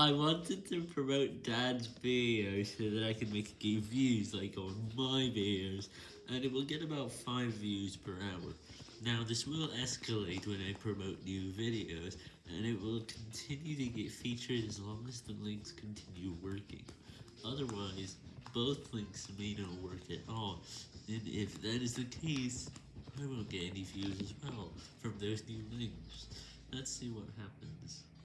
I wanted to promote Dad's video so that I can make views like on my videos, and it will get about 5 views per hour. Now this will escalate when I promote new videos, and it will continue to get featured as long as the links continue working. Otherwise, both links may not work at all, and if that is the case, I won't get any views as well from those new links. Let's see what happens.